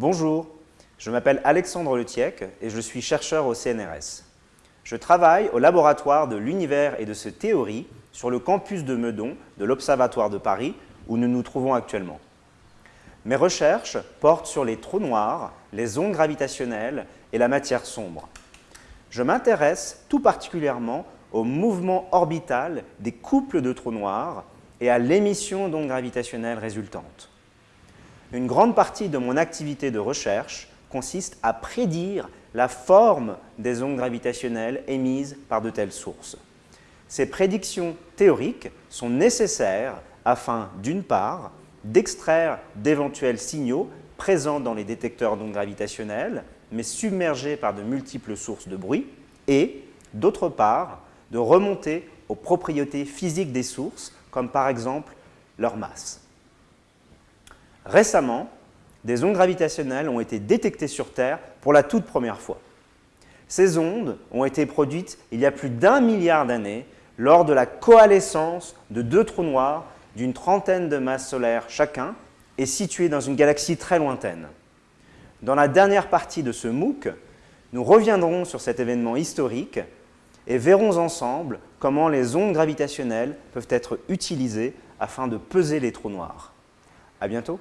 Bonjour, je m'appelle Alexandre Letiec et je suis chercheur au CNRS. Je travaille au laboratoire de l'univers et de ses théories sur le campus de Meudon de l'Observatoire de Paris où nous nous trouvons actuellement. Mes recherches portent sur les trous noirs, les ondes gravitationnelles et la matière sombre. Je m'intéresse tout particulièrement au mouvement orbital des couples de trous noirs et à l'émission d'ondes gravitationnelles résultantes. Une grande partie de mon activité de recherche consiste à prédire la forme des ondes gravitationnelles émises par de telles sources. Ces prédictions théoriques sont nécessaires afin, d'une part, d'extraire d'éventuels signaux présents dans les détecteurs d'ondes gravitationnelles, mais submergés par de multiples sources de bruit, et, d'autre part, de remonter aux propriétés physiques des sources, comme par exemple leur masse. Récemment, des ondes gravitationnelles ont été détectées sur Terre pour la toute première fois. Ces ondes ont été produites il y a plus d'un milliard d'années lors de la coalescence de deux trous noirs d'une trentaine de masses solaires chacun et situés dans une galaxie très lointaine. Dans la dernière partie de ce MOOC, nous reviendrons sur cet événement historique et verrons ensemble comment les ondes gravitationnelles peuvent être utilisées afin de peser les trous noirs. À bientôt